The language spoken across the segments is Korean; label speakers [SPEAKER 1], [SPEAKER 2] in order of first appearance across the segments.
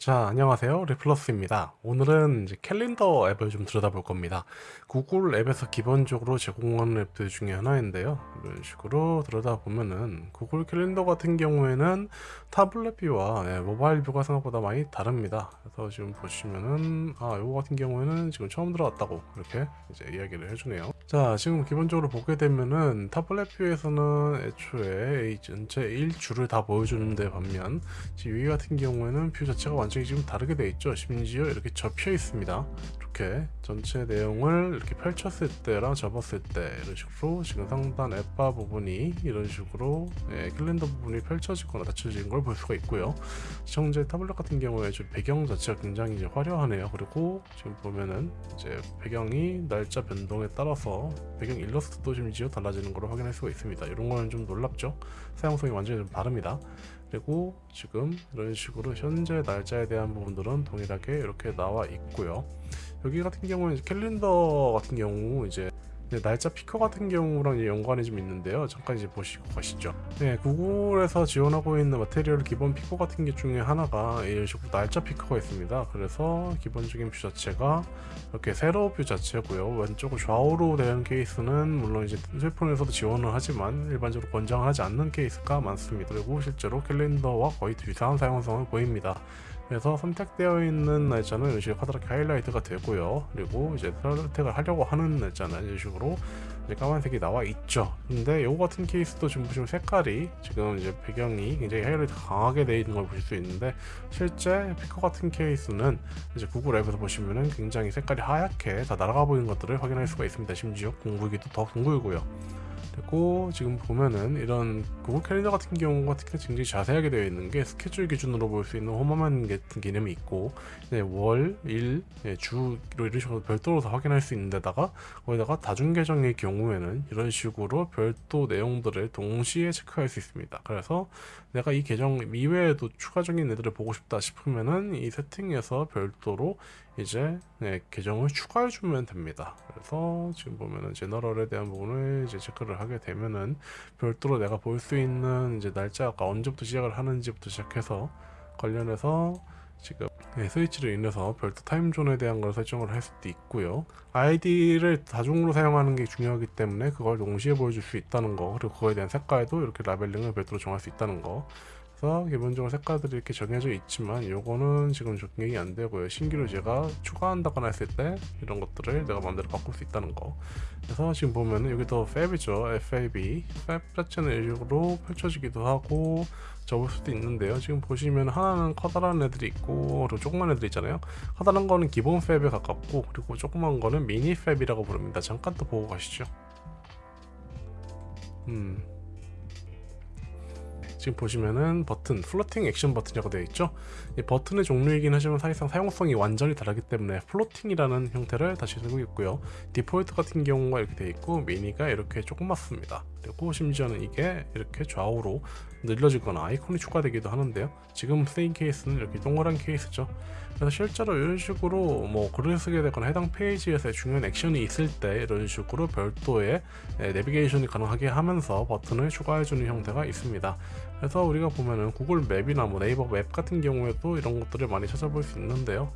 [SPEAKER 1] 자, 안녕하세요. 리플러스입니다. 오늘은 이제 캘린더 앱을 좀 들여다볼 겁니다. 구글 앱에서 기본적으로 제공하는 앱들 중에 하나인데요. 이런 식으로 들여다보면은 구글 캘린더 같은 경우에는 타블렛 view와 예, 모바일 view가 생각보다 많이 다릅니다. 그래서 지금 보시면은 아, 이거 같은 경우에는 지금 처음 들어왔다고 이렇게 이제 이야기를 해주네요. 자, 지금 기본적으로 보게 되면은 타블렛 view에서는 애초에 이 전체 1줄을 다 보여주는데 반면 지금 위 같은 경우에는 view 자체가 완전 히 지금 다르게 되어 있죠. 심지어 이렇게 접혀 있습니다. 이렇게 전체 내용을 이렇게 펼쳤을 때랑 접었을 때 이런 식으로 지금 상단 app bar 부분이 이런 식으로 예, 캘린더 부분이 펼쳐지거나 닫혀진 걸볼 수가 있고요. 시청자 타블렛 같은 경우에 좀 배경 자체가 굉장히 이제 화려하네요. 그리고 지금 보면은 이제 배경이 날짜 변동에 따라서 배경 일러스트도 심지어 달라지는 걸 확인할 수가 있습니다. 이런 거는 좀 놀랍죠. 사용성이 완전히 좀 다릅니다. 그리고 지금 이런 식으로 현재 날짜에 대한 부분들은 동일하게 이렇게 나와 있고요. 여기 같은 경우는 캘린더 같은 경우 이제 날짜 picker 같은 경우랑 연관이 좀 있는데요. 잠깐 이제 보시고 가시죠. 네, 구글에서 지원하고 있는 material 기본 picker 같은 게 중에 하나가 이런 식으로 날짜 picker가 있습니다. 그래서 기본적인 view 자체가 이렇게 세로 view 자체고요. 왼쪽 좌우로 되는 케이스는 물론 이제 휴대폰에서도 지원을 하지만 일반적으로 권장하지 않는 케이스가 많습니다. 그리고 실제로 캘린더와 거의 유사한 사용성을 보입니다. 그래서 선택되어 있는 날짜는 이런 식으로 카드렇게 하이라이트가 되고요. 그리고 이제 선택을 하려고 하는 날짜는 이런 식으로 이제 까만색이 나와 있죠. 근데 요거 같은 케이스도 지금 보시면 색깔이 지금 이제 배경이 굉장히 하이라이트 강하게 되어 있는 걸 보실 수 있는데 실제 피커 같은 케이스는 이제 구글 앱에서 보시면은 굉장히 색깔이 하얗게 다 날아가 보이는 것들을 확인할 수가 있습니다. 심지어 공구기도 더 둥글고요 되고 지금 보면은 이런 구글 캘린더 같은 경우가 특히 굉장히 자세하게 되어 있는 게 스케줄 기준으로 볼 수 있는 홈화면 같은 개념이 있고 네, 월, 일, 네, 주로 이런 식으로 별도로 다 확인할 수 있는 데다가 거기다가 다중 계정의 경우에는 이런 식으로 별도 내용들을 동시에 체크할 수 있습니다. 그래서 내가 이 계정 이외에도 추가적인 애들을 보고 싶다 싶으면은 이 세팅에서 별도로 이제 네, 계정을 추가해 주면 됩니다. 그래서 지금 보면은 제너럴에 대한 부분을 이제 체크를 하게 되면은 별도로 내가 볼 수 있는 이제 날짜가 언제부터 시작을 하는지부터 시작해서 관련해서 지금 네, 스위치로 인해서 별도 타임존에 대한 걸 설정을 할 수도 있고요. 아이디를 다중으로 사용하는 게 중요하기 때문에 그걸 동시에 보여줄 수 있다는 거 그리고 그거에 대한 색깔도 이렇게 라벨링을 별도로 정할 수 있다는 거 그래서 기본적으로 색깔들이 이렇게 정해져 있지만 요거는 지금 적용이 안 되고요. 신규로 제가 추가한다거나 했을 때 이런 것들을 내가 마음대로 바꿀 수 있다는 거. 그래서 지금 보면은 여기 더 팹이죠. FAB 팹 자체는 이식으로 펼쳐지기도 하고 접을 수도 있는데요. 지금 보시면 하나는 커다란 애들이 있고 그리고 조그만 애들 있잖아요. 커다란 거는 기본 FAB에 가깝고 그리고 조그만 거는 미니 FAB이라고 부릅니다. 잠깐 또 보고 가시죠. 음 지금 보시면은 버튼 floating action button이라고 되어 있죠? 이 버튼의 종류이긴 하지만 사실상 사용성이 완전히 다르기 때문에 floating이라는 형태를 다시 쓰고 있고요. 디폴트 같은 경우가 이렇게 되어 있고 미니가 이렇게 조그맣습니다. 그리고 심지어는 이게 이렇게 좌우로 늘려지거나 아이콘이 추가되기도 하는데요. 지금 쓰인 케이스는 이렇게 동그란 케이스죠. 그래서 실제로 이런 식으로 뭐 글을 쓰게 되거나 해당 페이지에서 중요한 액션이 있을 때 이런 식으로 별도의 내비게이션이 가능하게 하면서 버튼을 추가해주는 형태가 있습니다. 그래서 우리가 보면은 구글 맵이나 뭐 네이버 맵 같은 경우에도 이런 것들을 많이 찾아볼 수 있는데요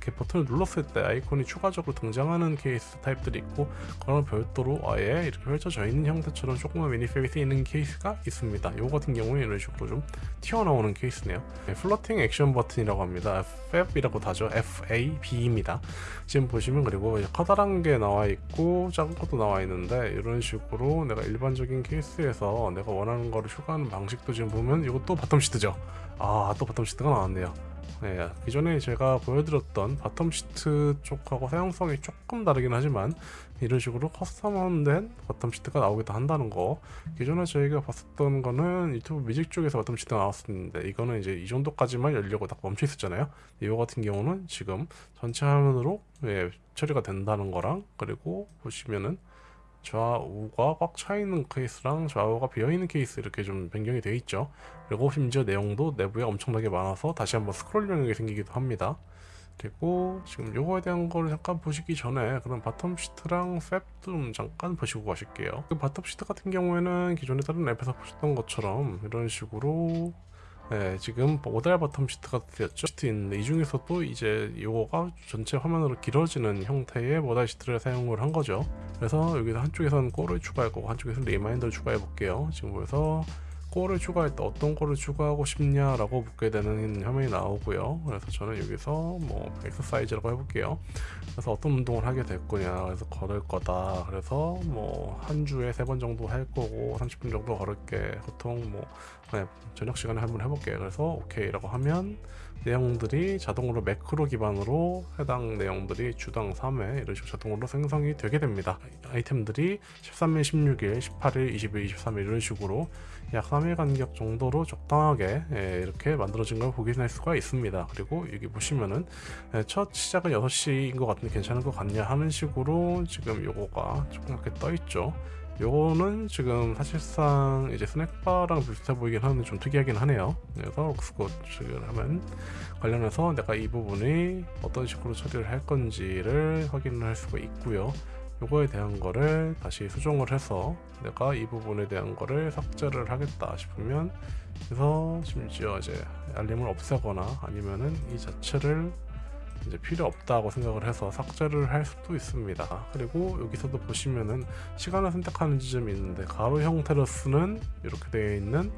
[SPEAKER 1] 이렇게 버튼을 눌렀을 때 아이콘이 추가적으로 등장하는 케이스 타입들이 있고 그런 별도로 아예 이렇게 펼쳐져 있는 형태처럼 조그만 미니 FAB이 쓰이는 케이스가 있습니다. 이 같은 경우는 이런 식으로 좀 튀어나오는 케이스네요. 네, floating action button이라고 합니다. FAB이라고 다죠. FAB입니다. 지금 보시면 그리고 커다란 게 나와 있고 작은 것도 나와 있는데 이런 식으로 내가 일반적인 케이스에서 내가 원하는 거를 추가하는 방식도 지금 보면 이것도 bottom sheet죠. 아 또 bottom sheet가 나왔네요 네, 기존에 제가 보여드렸던 bottom sheet 쪽하고 사용성이 조금 다르긴 하지만 이런 식으로 custom된 bottom sheet가 나오기도 한다는 거. 기존에 저희가 봤었던 거는 유튜브 뮤직 쪽에서 bottom sheet가 나왔었는데 이거는 이제 이 정도까지만 열려고 딱 멈춰 있었잖아요. 이거 같은 경우는 지금 전체 화면으로 예, 처리가 된다는 거랑 그리고 보시면은 좌우가 꽉 차있는 케이스랑 좌우가 비어있는 케이스 이렇게 좀 변경이 되어 있죠. 그리고 심지어 내용도 내부에 엄청나게 많아서 다시 한번 스크롤 영역이 생기기도 합니다. 그리고 지금 요거에 대한 거를 잠깐 보시기 전에 그럼 bottom sheet랑 FAB 좀 잠깐 보시고 가실게요. 그 bottom sheet 같은 경우에는 기존에 다른 앱에서 보셨던 것처럼 이런 식으로 예, 지금 modal bottom sheet가 되었죠. 시트 있는데 이 중에서도 이제 요거가 전체 화면으로 길어지는 형태의 modal sheet를 사용을 한 거죠. 그래서 여기서 한쪽에서는 goal을 추가할 거고 한쪽에서는 reminder를 추가해 볼게요. 지금 그래서 goal을 추가할 때 어떤 goal을 추가하고 싶냐라고 묻게 되는 화면이 나오고요. 그래서 저는 여기서 뭐 엑서사이즈라고 해볼게요. 그래서 어떤 운동을 하게 될 거냐. 그래서 걸을 거다. 그래서 뭐 한 주에 세 번 정도 할 거고 30분 정도 걸을게. 보통 뭐 네, 저녁 시간에 한번 해볼게. 그래서 오케이라고 하면 내용들이 자동으로 매크로 기반으로 해당 내용들이 주당 3회 이런 식으로 자동으로 생성이 되게 됩니다. 아이템들이 13일, 16일, 18일, 20일, 23일 이런 식으로 약 3일 간격 정도로 적당하게 예, 이렇게 만들어진 걸 확인할 수가 있습니다. 그리고 여기 보시면은 예, 첫 시작은 6시인 것 같은데 괜찮은 것 같냐 하는 식으로 지금 요거가 조그맣게 떠 있죠. 요거는 지금 사실상 이제 스낵바랑 비슷해 보이긴 하는데 좀 특이하긴 하네요. 그래서 록스코치를 하면 관련해서 내가 이 부분이 어떤 식으로 처리를 할 건지를 확인을 할 수가 있고요. 요거에 대한 거를 다시 수정을 해서 내가 이 부분에 대한 거를 삭제를 하겠다 싶으면 그래서 심지어 이제 알림을 없애거나 아니면은 이 자체를 이제 필요 없다고 생각을 해서 삭제를 할 수도 있습니다. 그리고 여기서도 보시면은 시간을 선택하는 지점이 있는데 가로 형태로 쓰는 이렇게 되어 있는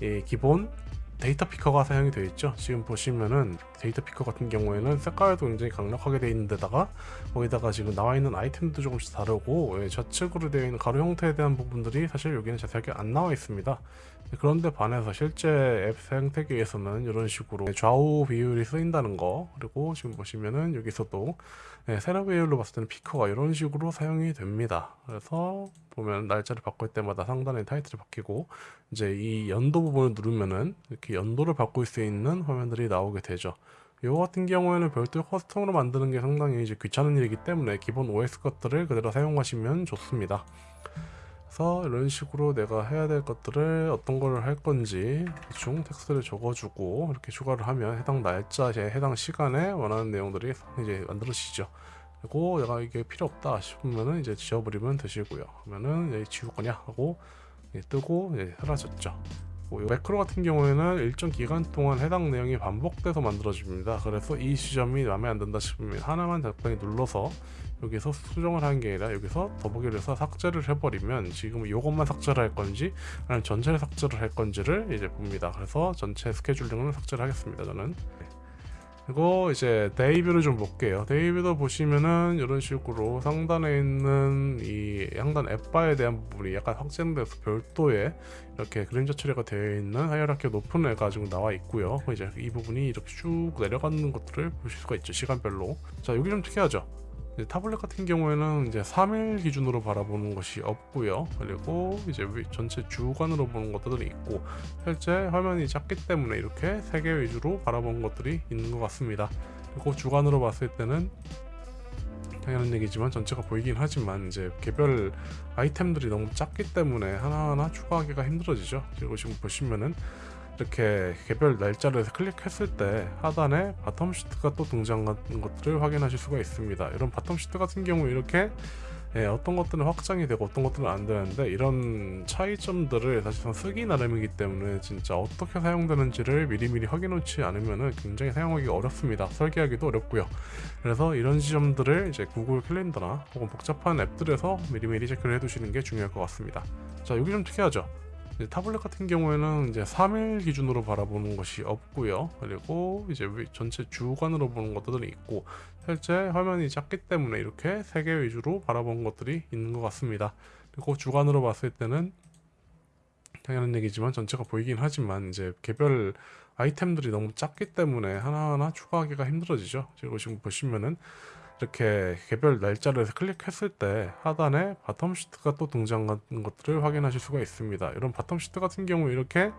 [SPEAKER 1] 이 기본 date picker가 사용이 되어 있죠. 지금 보시면은 date picker 같은 경우에는 색깔도 굉장히 강력하게 되어 있는 데다가 거기다가 지금 나와 있는 아이템도 조금씩 다르고 예, 좌측으로 되어 있는 가로 형태에 대한 부분들이 사실 여기는 자세하게 안 나와 있습니다. 그런데 반해서 실제 앱 생태계에서는 이런 식으로 좌우 비율이 쓰인다는 거 그리고 지금 보시면은 여기서도 네, 세로 비율로 봤을 때는 피커가 이런 식으로 사용이 됩니다. 그래서 보면 날짜를 바꿀 때마다 상단에 타이틀이 바뀌고 이제 이 연도 부분을 누르면은 이렇게 연도를 바꿀 수 있는 화면들이 나오게 되죠. 이거 같은 경우에는 별도 커스텀으로 만드는 게 상당히 이제 귀찮은 일이기 때문에 기본 OS 것들을 그대로 사용하시면 좋습니다 그래서 이런 식으로 내가 해야 될 것들을 어떤 걸할 건지 대충 텍스트를 적어주고 이렇게 추가를 하면 해당 날짜에 해당 시간에 원하는 내용들이 이제 만들어지죠. 그리고 내가 이게 필요 없다 싶으면은 이제 지워버리면 되시고요. 그러면은 이제 지울 거냐 하고 뜨고 이제 사라졌죠. 매크로 같은 경우에는 일정 기간 동안 해당 내용이 반복돼서 만들어집니다. 그래서 이 지점이 마음에 안 든다 싶으면 하나만 적당히 눌러서 여기서 수정을 하는 게 아니라 여기서 더보기를 해서 삭제를 해버리면 지금 이것만 삭제를 할 건지 아니면 전체를 삭제를 할 건지를 이제 봅니다. 그래서 전체 스케줄링을 삭제를 하겠습니다. 저는 그리고 이제 day view를 좀 볼게요. day view도 보시면은 이런 식으로 상단에 있는 이 상단 앱바에 대한 부분이 약간 확장돼서 별도의 이렇게 그림자 처리가 되어 있는 hierarchy 높은 애가 지금 나와 있고요. 이제 이 부분이 이렇게 쭉 내려가는 것들을 보실 수가 있죠. 시간별로. 자, 여기 좀 특이하죠. 타블렛 같은 경우에는 이제 3일 기준으로 바라보는 것이 없고요. 그리고 이제 전체 주간으로 보는 것들이 있고 실제 화면이 작기 때문에 이렇게 3개 위주로 바라보는 것들이 있는 것 같습니다. 그리고 주간으로 봤을 때는 당연한 얘기지만 전체가 보이긴 하지만 이제 개별 아이템들이 너무 작기 때문에 하나하나 추가하기가 힘들어지죠. 그리고 지금 보시면은 이렇게 개별 날짜를 클릭했을 때 하단에 bottom sheet가 또 등장하는 것들을 확인하실 수가 있습니다. 이런 bottom sheet 같은 경우 이렇게 예, 어떤 것들은 확장이 되고 어떤 것들은 안 되는데 이런 차이점들을 사실상 쓰기 나름이기 때문에 진짜 어떻게 사용되는지를 미리미리 확인해놓지 않으면 굉장히 사용하기 어렵습니다. 설계하기도 어렵고요. 그래서 이런 지점들을 이제 구글 캘린더나 혹은 복잡한 앱들에서 미리미리 체크를 해두시는 게 중요할 것 같습니다. 자 여기 좀 특이하죠? 타블렛 같은 경우에는 이제 3일 기준으로 바라보는 것이 없고요. 그리고 이제 전체 주간으로 보는 것들이 있고 실제 화면이 작기 때문에 이렇게 3개 위주로 바라보는 것들이 있는 것 같습니다. 그리고 주간으로 봤을 때는 당연한 얘기지만 전체가 보이긴 하지만 이제 개별 아이템들이 너무 작기 때문에 하나하나 추가하기가 힘들어지죠. 그리고 지금 보시면은 이렇게 개별 날짜를 클릭했을 때 하단에 bottom sheet가 또 등장하는 것들을 확인하실 수가 있습니다. 이런 bottom sheet 같은 경우 이렇게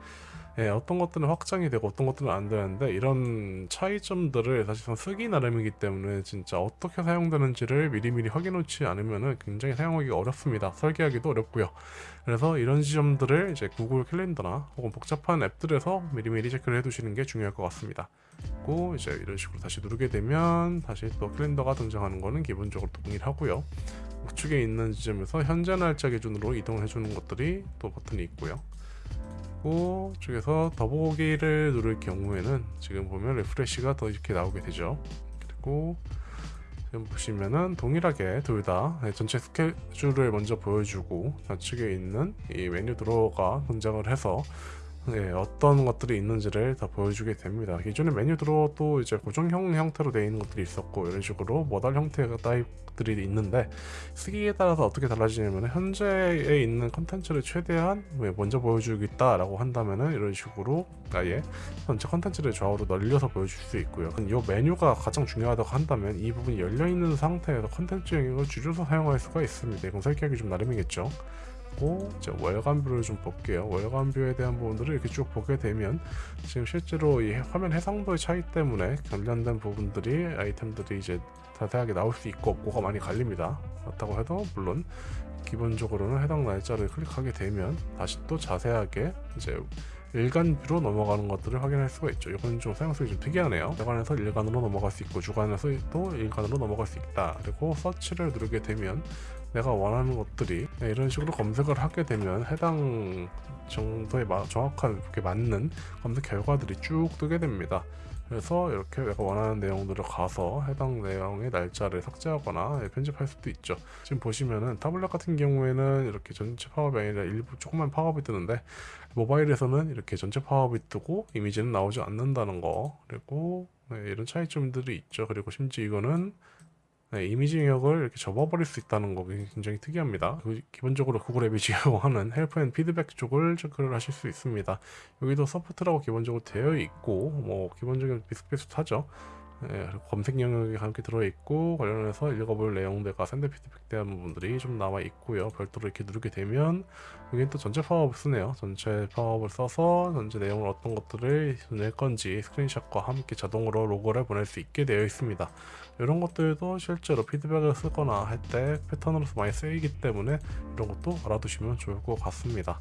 [SPEAKER 1] 예, 어떤 것들은 확장이 되고 어떤 것들은 안 되는데 이런 차이점들을 사실상 쓰기 나름이기 때문에 진짜 어떻게 사용되는지를 미리미리 확인해놓지 않으면 굉장히 사용하기 어렵습니다. 설계하기도 어렵고요. 그래서 이런 지점들을 이제 구글 캘린더나 혹은 복잡한 앱들에서 미리미리 체크를 해두시는 게 중요할 것 같습니다. 그리고 이제 이런 식으로 다시 누르게 되면 다시 또 캘린더가 등장하는 거는 기본적으로 동일하고요. 우측에 있는 지점에서 현재 날짜 기준으로 이동해 주는 것들이 또 버튼이 있고요. 쪽에서 더보기를 누를 경우에는 지금 보면 refresh가 더 이렇게 나오게 되죠. 그리고 지금 보시면은 동일하게 둘 다 전체 스케줄을 먼저 보여주고 좌측에 있는 이 메뉴 drawer가 등장을 해서 네, 어떤 것들이 있는지를 다 보여주게 됩니다. 기존의 메뉴 drawer도 이제 고정형 형태로 되어 있는 것들이 있었고 이런 식으로 modal 형태가 타입들이 있는데 쓰기에 따라서 어떻게 달라지냐면 현재에 있는 컨텐츠를 최대한 먼저 보여주겠다라고 한다면은 이런 식으로 아예 전체 컨텐츠를 좌우로 늘려서 보여줄 수 있고요. 이 메뉴가 가장 중요하다고 한다면 이 부분이 열려 있는 상태에서 컨텐츠 영역을 줄여서 사용할 수가 있습니다. 이건 설계하기 좀 나름이겠죠. 고 이제 월간뷰를 좀 볼게요. 월간뷰에 대한 부분들을 이렇게 쭉 보게 되면 지금 실제로 이 화면 해상도의 차이 때문에 관련된 부분들이 아이템들이 이제 자세하게 나올 수 있고 없고가 많이 갈립니다. 그렇다고 해도 물론 기본적으로는 해당 날짜를 클릭하게 되면 다시 또 자세하게 이제 일간뷰로 넘어가는 것들을 확인할 수가 있죠. 이건 좀 사용성이 좀 특이하네요. 주간에서 일간으로 넘어갈 수 있고 주간에서 또 일간으로 넘어갈 수 있다. 그리고 서치를 누르게 되면 내가 원하는 것들이 네, 이런 식으로 검색을 하게 되면 해당 정도에 정확하게 맞는 검색 결과들이 쭉 뜨게 됩니다. 그래서 이렇게 내가 원하는 내용들을 가서 해당 내용의 날짜를 삭제하거나 편집할 수도 있죠. 지금 보시면은 타블렛 같은 경우에는 이렇게 전체 파업이 아니라 일부 조금만 파업이 뜨는데 모바일에서는 이렇게 전체 파업이 뜨고 이미지는 나오지 않는다는 거 그리고 네, 이런 차이점들이 있죠. 그리고 심지어 이거는 네, 이미지 영역을 이렇게 접어버릴 수 있다는 거 굉장히 특이합니다. 그 기본적으로 구글 앱이 제공하는 help and feedback 쪽을 체크를 하실 수 있습니다. 여기도 support라고 기본적으로 되어 있고 뭐 기본적인 비슷비슷하죠. 예, 검색 영역이 함께 들어있고 관련해서 읽어볼 내용들과 send feedback 대한 부분들이 좀 나와 있고요. 별도로 이렇게 누르게 되면 여기는 또 전체 팝업을 쓰네요. 전체 팝업을 써서 전체 내용을 어떤 것들을 낼 건지 스크린샷과 함께 자동으로 로그를 보낼 수 있게 되어 있습니다. 이런 것들도 실제로 피드백을 쓰거나 할 때 패턴으로서 많이 쓰이기 때문에 이런 것도 알아두시면 좋을 것 같습니다.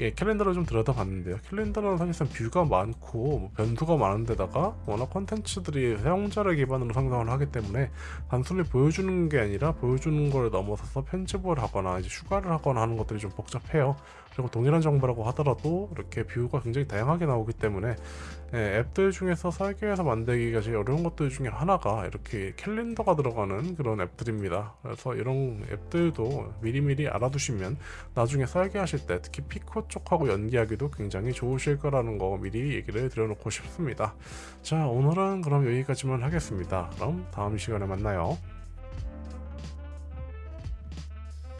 [SPEAKER 1] 예, 캘린더를 좀 들여다봤는데요. 캘린더는 사실상 뷰가 많고 뭐 변수가 많은데다가 워낙 컨텐츠들이 사용자를 기반으로 상상을 하기 때문에 단순히 보여주는 게 아니라 보여주는 걸 넘어서서 편집을 하거나 이제 추가를 하거나 하는 것들이 좀 복잡해요. 그리고 동일한 정보라고 하더라도 이렇게 뷰가 굉장히 다양하게 나오기 때문에 예, 앱들 중에서 설계해서 만들기가 제일 어려운 것들 중에 하나가 이렇게 캘린더가 들어가는 그런 앱들입니다. 그래서 이런 앱들도 미리미리 알아두시면 나중에 설계하실 때 특히 피코 쪽하고 연기하기도 굉장히 좋으실 거라는 거 미리 얘기를 드려놓고 싶습니다. 자 오늘은 그럼 여기까지만 하겠습니다. 그럼 다음 시간에 만나요.